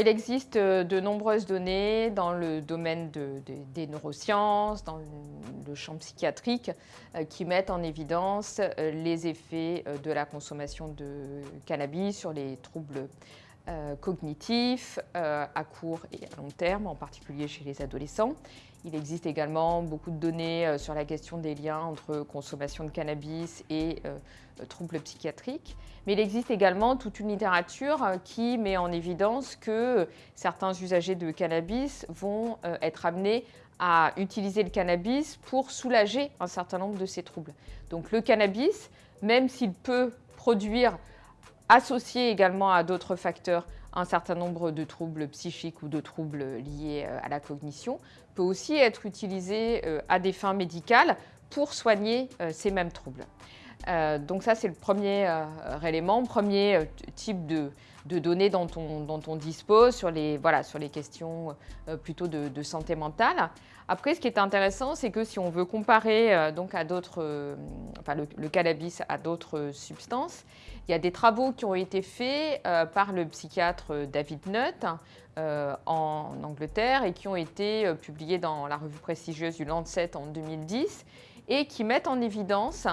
Il existe euh, de nombreuses données dans le domaine des neurosciences, dans le champ psychiatrique, euh, qui mettent en évidence euh, les effets de la consommation de cannabis sur les troubles cognitifs à court et à long terme, en particulier chez les adolescents. Il existe également beaucoup de données euh, sur la question des liens entre consommation de cannabis et euh, troubles psychiatriques. Mais il existe également toute une littérature euh, qui met en évidence que certains usagers de cannabis vont être amenés à utiliser le cannabis pour soulager un certain nombre de ces troubles. Donc le cannabis, même s'il peut produire, associé également à d'autres facteurs, un certain nombre de troubles psychiques ou de troubles liés euh, à la cognition, peut aussi être utilisé euh, à des fins médicales pour soigner euh, ces mêmes troubles. Donc ça, c'est le premier élément, premier type de, données dont on, dispose sur les, voilà, sur les questions plutôt de, santé mentale. Après, ce qui est intéressant, c'est que si on veut comparer donc à d'autres, enfin, le, cannabis à d'autres substances, il y a des travaux qui ont été faits euh, par le psychiatre David Nutt euh, en Angleterre et qui ont été euh, publiés dans la revue prestigieuse du Lancet en 2010 et qui mettent en évidence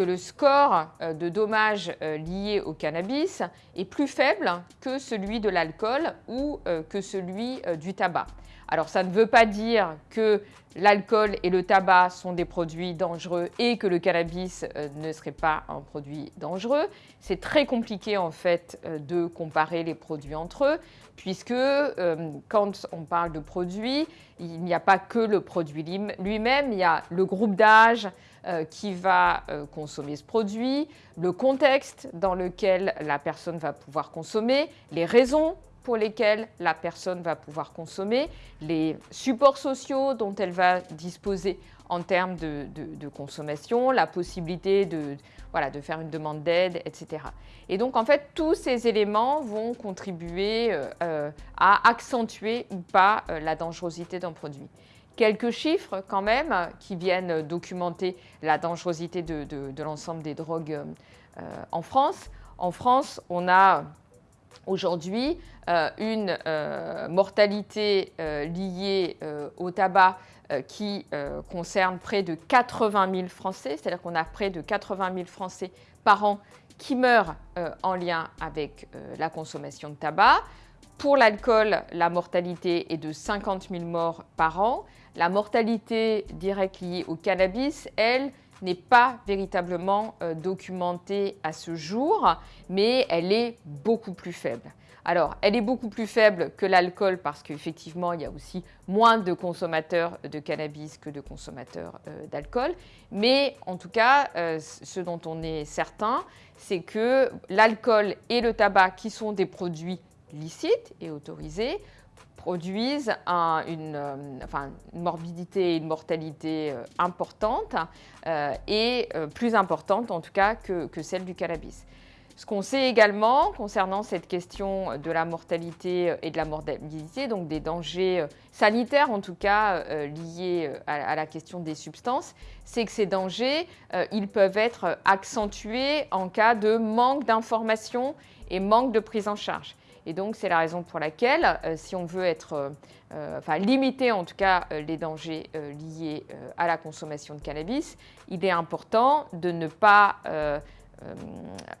que le score de dommages liés au cannabis est plus faible que celui de l'alcool ou que celui du tabac. Alors ça ne veut pas dire que l'alcool et le tabac sont des produits dangereux et que le cannabis euh, ne serait pas un produit dangereux. C'est très compliqué en fait euh, de comparer les produits entre eux puisque euh, quand on parle de produits, il n'y a pas que le produit lui-même, il y a le groupe d'âge qui va consommer ce produit, le contexte dans lequel la personne va pouvoir consommer, les raisons pour lesquels la personne va pouvoir consommer, les supports sociaux dont elle va disposer en termes de, consommation, la possibilité de, voilà, de faire une demande d'aide, etc. Et donc, en fait, tous ces éléments vont contribuer euh, euh, à accentuer ou pas euh, la dangerosité d'un produit. Quelques chiffres quand même qui viennent documenter la dangerosité de, l'ensemble des drogues en France. En France, on a aujourd'hui euh, une euh, mortalité euh, liée au tabac qui concerne près de 80 000 Français, c'est-à-dire qu'on a près de 80 000 Français par an qui meurent en lien avec la consommation de tabac. Pour l'alcool, la mortalité est de 50 000 morts par an. La mortalité directe liée au cannabis, elle, n'est pas véritablement documentée à ce jour, mais elle est beaucoup plus faible. Alors, elle est beaucoup plus faible que l'alcool parce qu'effectivement, il y a aussi moins de consommateurs de cannabis que de consommateurs euh, d'alcool. Mais en tout cas, euh, ce dont on est certain, c'est que l'alcool et le tabac, qui sont des produits licites et autorisés, produisent une, euh, morbidité et une mortalité importantes et plus importantes en tout cas que celle du cannabis. Ce qu'on sait également concernant cette question de la mortalité et de la morbidité, donc des dangers euh, sanitaires en tout cas euh, liés euh, à la question des substances, c'est que ces dangers, ils peuvent être accentués en cas de manque d'information et manque de prise en charge. Et donc, c'est la raison pour laquelle, si on veut être, enfin, limiter en tout cas les dangers liés à la consommation de cannabis, il est important de ne pas euh,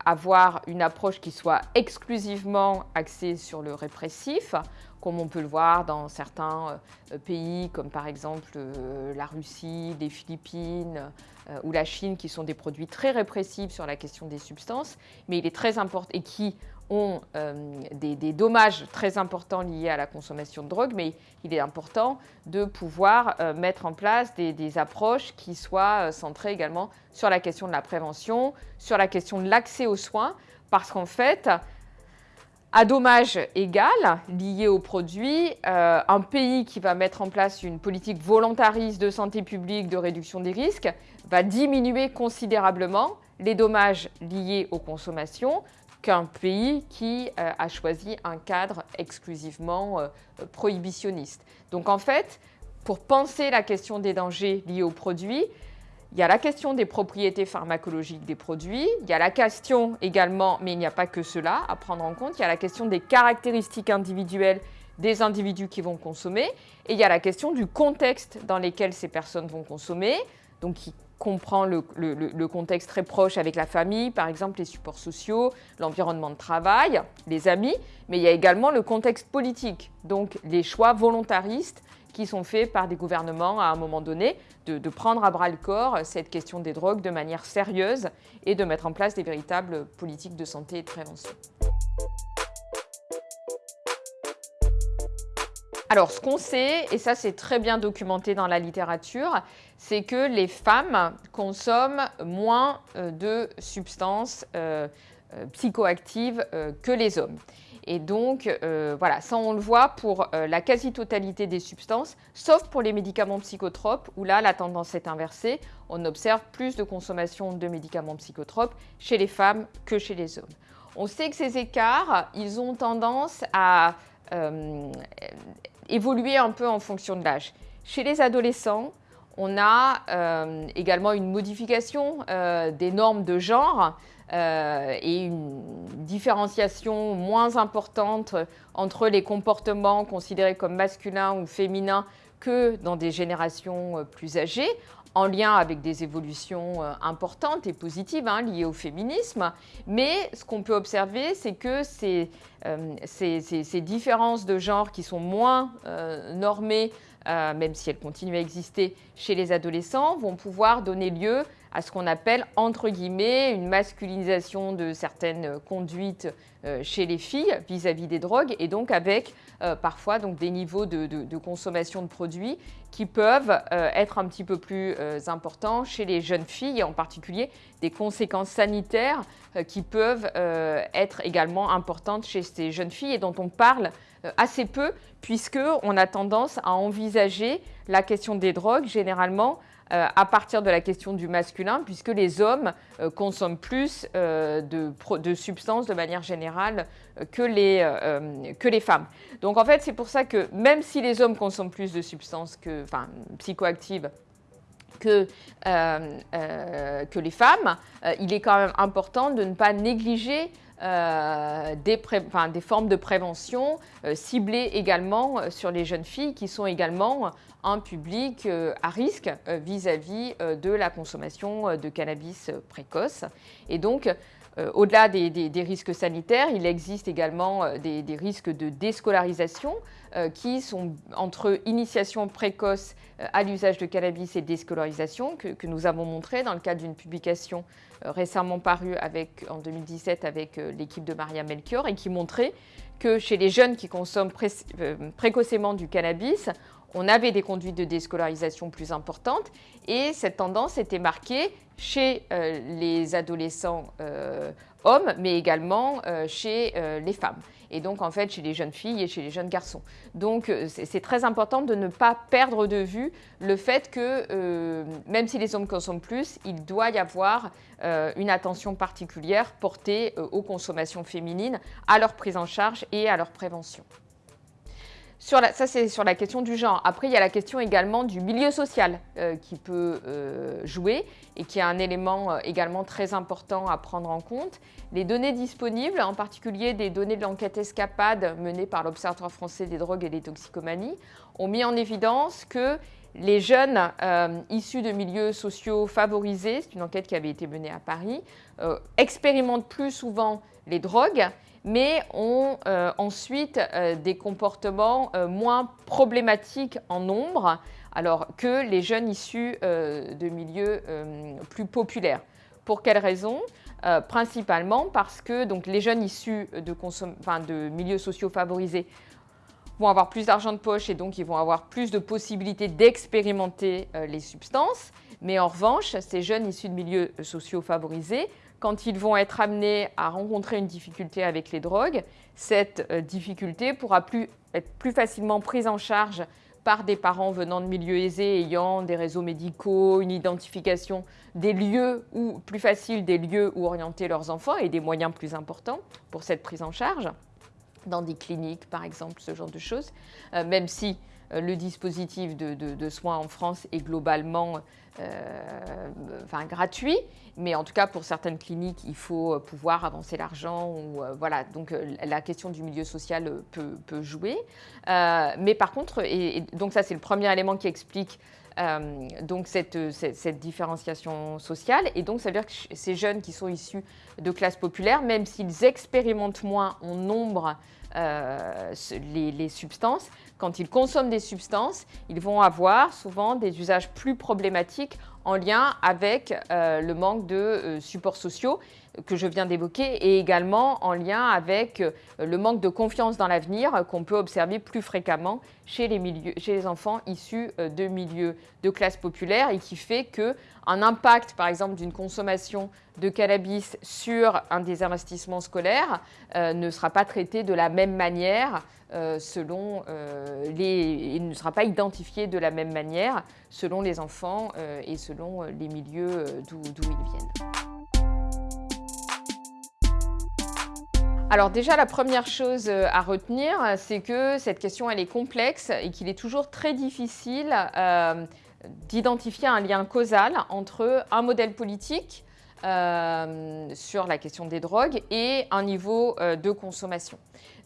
avoir une approche qui soit exclusivement axée sur le répressif, comme on peut le voir dans certains euh, pays comme par exemple euh, la Russie, les Philippines ou la Chine qui sont des produits très répressifs sur la question des substances, mais il est très important et qui ont euh, des, dommages très importants liés à la consommation de drogue, mais il est important de pouvoir euh, mettre en place des, approches qui soient euh, centrées également sur la question de la prévention, sur la question de l'accès aux soins, parce qu'en fait, à dommage égal lié aux produits, un pays qui va mettre en place une politique volontariste de santé publique de réduction des risques va diminuer considérablement les dommages liés aux consommations, qu'un pays qui euh, a choisi un cadre exclusivement euh, prohibitionniste. Donc en fait, pour penser la question des dangers liés aux produits, il y a la question des propriétés pharmacologiques des produits, il y a la question également, mais il n'y a pas que cela à prendre en compte, il y a la question des caractéristiques individuelles des individus qui vont consommer, et il y a la question du contexte dans lequel ces personnes vont consommer, donc qui comprend le, contexte très proche avec la famille, par exemple les supports sociaux, l'environnement de travail, les amis, mais il y a également le contexte politique, donc les choix volontaristes qui sont faits par des gouvernements à un moment donné, de, prendre à bras le corps cette question des drogues de manière sérieuse et de mettre en place des véritables politiques de santé et de prévention. Alors, ce qu'on sait, et ça c'est très bien documenté dans la littérature, c'est que les femmes consomment moins euh, de substances euh, euh, psychoactives que les hommes. Et donc, voilà, ça on le voit pour la quasi-totalité des substances, sauf pour les médicaments psychotropes, où là, la tendance est inversée. On observe plus de consommation de médicaments psychotropes chez les femmes que chez les hommes. On sait que ces écarts, ils ont tendance à évoluer un peu en fonction de l'âge. Chez les adolescents, on a euh, également une modification euh, des normes de genre euh, et une différenciation moins importante entre les comportements considérés comme masculins ou féminins que dans des générations plus âgées en lien avec des évolutions importantes et positives hein, liées au féminisme. Mais ce qu'on peut observer, c'est que ces, ces, différences de genre qui sont moins euh, même si elles continuent à exister chez les adolescents, vont pouvoir donner lieu à ce qu'on appelle, entre guillemets, une masculinisation de certaines conduites chez les filles vis-à-vis des drogues, et donc avec parfois donc, des niveaux de, consommation de produits qui peuvent être un petit peu plus importants chez les jeunes filles, et en particulier des conséquences sanitaires qui peuvent être également importantes chez ces jeunes filles et dont on parle assez peu, puisqu'on a tendance à envisager la question des drogues généralement euh, à partir de la question du masculin, puisque les hommes euh, consomment plus euh, de, substances de manière générale que les, que les femmes. Donc en fait, c'est pour ça que même si les hommes consomment plus de substances psychoactives que, que les femmes, il est quand même important de ne pas négliger euh, des, formes de prévention euh, ciblées également euh, sur les jeunes filles qui sont également un public à risque vis-à-vis de la consommation de cannabis précoce. Et donc, au-delà des, risques sanitaires, il existe également des, risques de déscolarisation qui sont entre initiation précoce à l'usage de cannabis et déscolarisation que, nous avons montré dans le cadre d'une publication euh, récemment paru avec, en 2017 avec euh, l'équipe de Maria Melchior et qui montrait que chez les jeunes qui consomment euh, précocement du cannabis, on avait des conduites de déscolarisation plus importantes et cette tendance était marquée chez les adolescents hommes, mais également chez les femmes et donc en fait chez les jeunes filles et chez les jeunes garçons. Donc euh, c'est très important de ne pas perdre de vue le fait que euh, même si les hommes consomment plus, il doit y avoir euh, une attention particulière portée aux consommations féminines, à leur prise en charge et à leur prévention ça, c'est sur la question du genre. Après, il y a la question également du milieu social euh, qui peut euh, jouer et qui est un élément euh, également très important à prendre en compte. Les données disponibles, en particulier des données de l'enquête Escapade menée par l'Observatoire français des drogues et des toxicomanies, ont mis en évidence que les jeunes issus de milieux sociaux favorisés, c'est une enquête qui avait été menée à Paris, expérimentent plus souvent les drogues mais ont euh, ensuite euh, des comportements euh, moins problématiques en nombre alors que les jeunes issus de milieux plus populaires. Pour quelles raisons Principalement parce que donc, les jeunes issus de, de milieux sociaux favorisés vont avoir plus d'argent de poche et donc ils vont avoir plus de possibilités d'expérimenter les substances. Mais en revanche, ces jeunes issus de milieux sociaux favorisés quand ils vont être amenés à rencontrer une difficulté avec les drogues, cette euh, difficulté pourra plus, être plus facilement prise en charge par des parents venant de milieux aisés ayant des réseaux médicaux, une identification des lieux ou plus facile des lieux où orienter leurs enfants et des moyens plus importants pour cette prise en charge, dans des cliniques par exemple, ce genre de choses, euh, même si le dispositif de, soins en France est globalement enfin, gratuit, mais en tout cas pour certaines cliniques, il faut pouvoir avancer l'argent. voilà, donc la question du milieu social peut, jouer. mais par contre, et donc ça c'est le premier élément qui explique euh, donc cette, différenciation sociale. Et donc ça veut dire que ces jeunes qui sont issus de classes populaires, même s'ils expérimentent moins en nombre euh, les, substances, quand ils consomment des substances, ils vont avoir souvent des usages plus problématiques en lien avec euh, le manque de supports sociaux que je viens d'évoquer et également en lien avec euh, le manque de confiance dans l'avenir qu'on peut observer plus fréquemment chez les, enfants issus euh, de milieux de classe populaire et qui fait qu'un impact, par exemple, d'une consommation de cannabis sur un des investissements scolaires euh, ne sera pas traité de la même manière selon les, il ne sera pas identifié de la même manière selon les enfants et selon les milieux d'où ils viennent. Alors déjà, la première chose euh, à retenir, c'est que cette question, elle est complexe et qu'il est toujours très difficile euh, d'identifier un lien causal entre un modèle politique euh, sur la question des drogues et un niveau de consommation.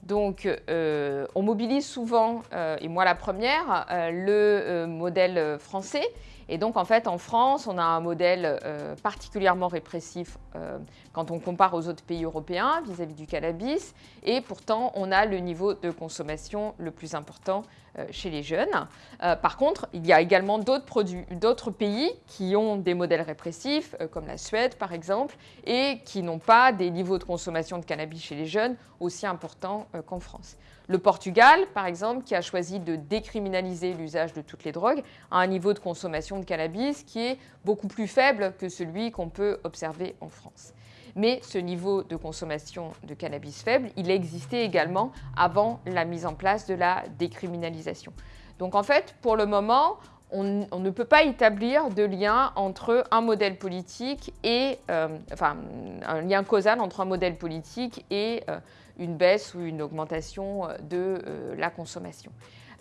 Donc, on mobilise souvent, et moi la première, le modèle français et donc, en fait, en France, on a un modèle euh, particulièrement répressif euh, quand on compare aux autres pays européens vis-à-vis du cannabis. Et pourtant, on a le niveau de consommation le plus important euh, chez les jeunes. par contre, il y a également d'autres pays qui ont des modèles répressifs, comme la Suède, par exemple, et qui n'ont pas des niveaux de consommation de cannabis chez les jeunes aussi importants qu'en France. Le Portugal, par exemple, qui a choisi de décriminaliser l'usage de toutes les drogues, a un niveau de consommation de cannabis qui est beaucoup plus faible que celui qu'on peut observer en France. Mais ce niveau de consommation de cannabis faible, il existait également avant la mise en place de la décriminalisation. Donc en fait, pour le moment, on, ne peut pas établir de lien entre un modèle politique et, euh, enfin, un lien causal entre un modèle politique et euh, une baisse ou une augmentation euh, de euh, la consommation.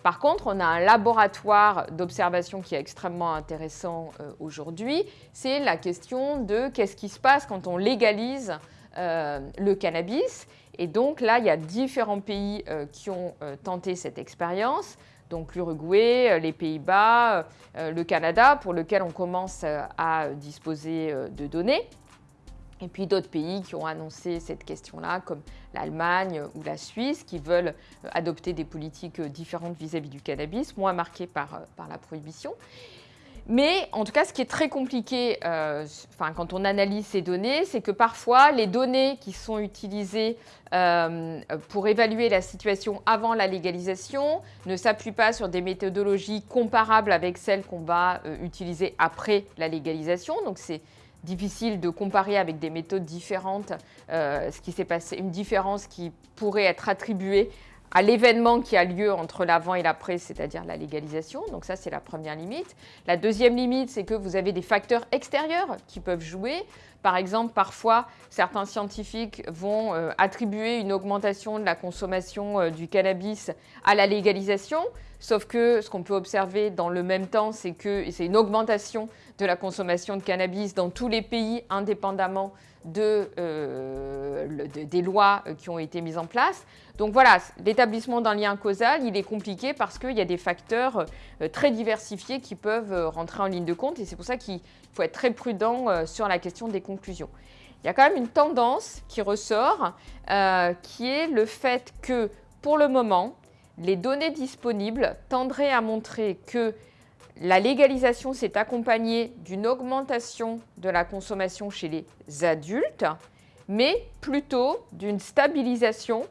Par contre, on a un laboratoire d'observation qui est extrêmement intéressant euh, aujourd'hui. C'est la question de qu'est-ce qui se passe quand on légalise le cannabis. Et donc là, il y a différents pays qui ont tenté cette expérience. Donc l'Uruguay, les Pays-Bas, le Canada, pour lequel on commence à disposer de données. Et puis d'autres pays qui ont annoncé cette question-là, comme l'Allemagne ou la Suisse, qui veulent euh, adopter des politiques euh, différentes vis-à-vis du cannabis, moins marquées par, euh, par la prohibition. Mais en tout cas, ce qui est très compliqué quand on analyse ces données, c'est que parfois les données qui sont utilisées pour évaluer la situation avant la légalisation ne s'appuient pas sur des méthodologies comparables avec celles qu'on va utiliser après la légalisation. Donc c'est difficile de comparer avec des méthodes différentes euh, ce qui s'est passé, une différence qui pourrait être attribuée à l'événement qui a lieu entre l'avant et l'après, c'est-à-dire la légalisation. Donc ça, c'est la première limite. La deuxième limite, c'est que vous avez des facteurs extérieurs qui peuvent jouer. Par exemple, parfois, certains scientifiques vont euh, attribuer une augmentation de la consommation euh, du cannabis à la légalisation, sauf que ce qu'on peut observer dans le même temps, c'est que c'est une augmentation de la consommation de cannabis dans tous les pays indépendamment euh, des lois qui ont été mises en place. Donc voilà, l'établissement d'un lien causal, il est compliqué parce qu'il y a des facteurs très diversifiés qui peuvent rentrer en ligne de compte et c'est pour ça qu'il il faut être très prudent euh, sur la question des conclusions. Il y a quand même une tendance qui ressort, euh, qui est le fait que, pour le moment, les données disponibles tendraient à montrer que la légalisation s'est accompagnée d'une augmentation de la consommation chez les adultes, mais plutôt d'une stabilisation,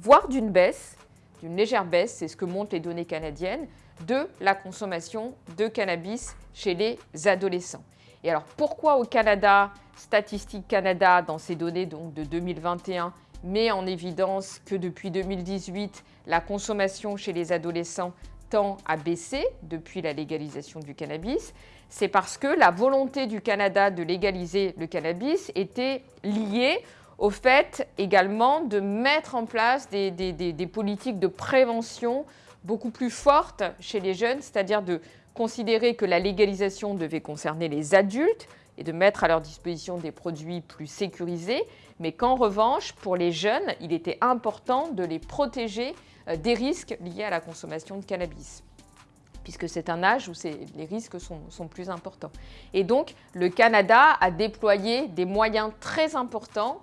voire d'une baisse, d'une légère baisse, c'est ce que montrent les données canadiennes, de la consommation de cannabis chez les adolescents. Et alors pourquoi au Canada, Statistique Canada, dans ces données donc, de 2021, met en évidence que depuis 2018, la consommation chez les adolescents tend à baisser depuis la légalisation du cannabis, c'est parce que la volonté du Canada de légaliser le cannabis était liée au fait également de mettre en place des, des politiques de prévention beaucoup plus forte chez les jeunes, c'est-à-dire de considérer que la légalisation devait concerner les adultes et de mettre à leur disposition des produits plus sécurisés, mais qu'en revanche, pour les jeunes, il était important de les protéger euh, des risques liés à la consommation de cannabis. Puisque c'est un âge où les risques sont, sont, plus importants. Et donc, le Canada a déployé des moyens très importants.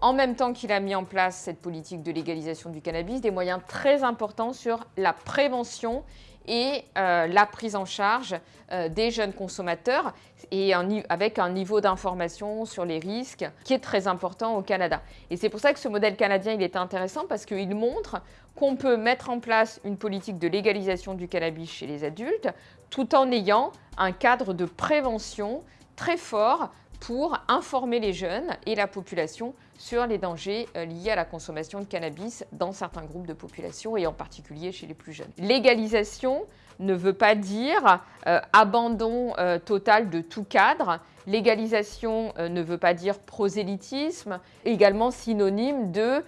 En même temps qu'il a mis en place cette politique de légalisation du cannabis, des moyens très importants sur la prévention et euh, la prise en charge euh, des jeunes consommateurs et avec un niveau d'information sur les risques qui est très important au Canada. Et c'est pour ça que ce modèle canadien il est intéressant parce qu'il montre qu'on peut mettre en place une politique de légalisation du cannabis chez les adultes tout en ayant un cadre de prévention très fort pour informer les jeunes et la population sur les dangers euh, liés à la consommation de cannabis dans certains groupes de population et en particulier chez les plus jeunes. Légalisation ne veut pas dire euh, abandon euh, total de tout cadre. Légalisation ne veut pas dire prosélytisme, également synonyme de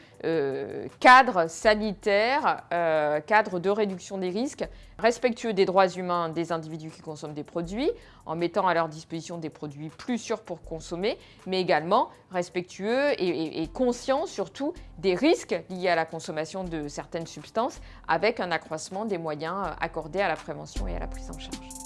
cadre sanitaire, cadre de réduction des risques, respectueux des droits humains des individus qui consomment des produits, en mettant à leur disposition des produits plus sûrs pour consommer, mais également respectueux et, conscient surtout des risques liés à la consommation de certaines substances avec un accroissement des moyens accordés à la prévention et à la prise en charge.